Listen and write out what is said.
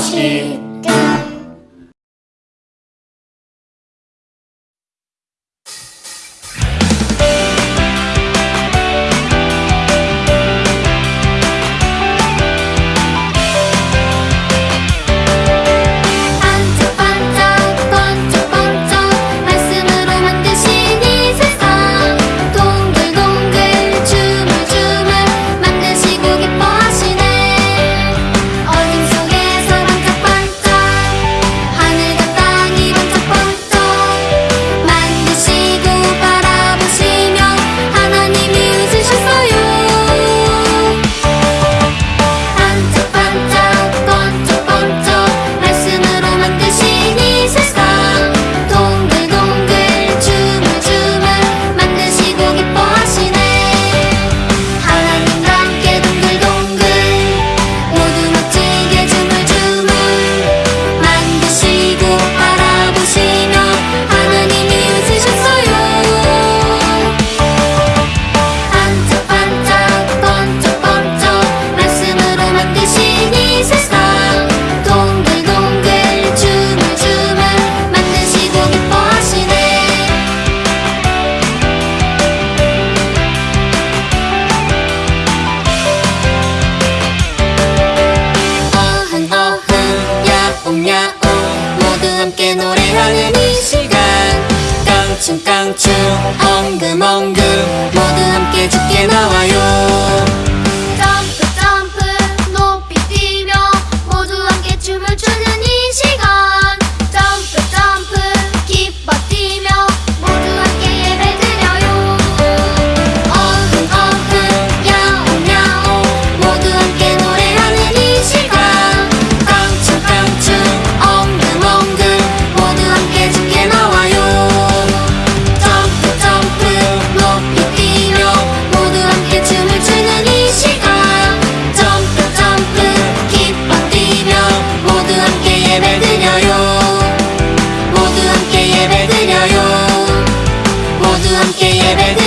しい。que lleve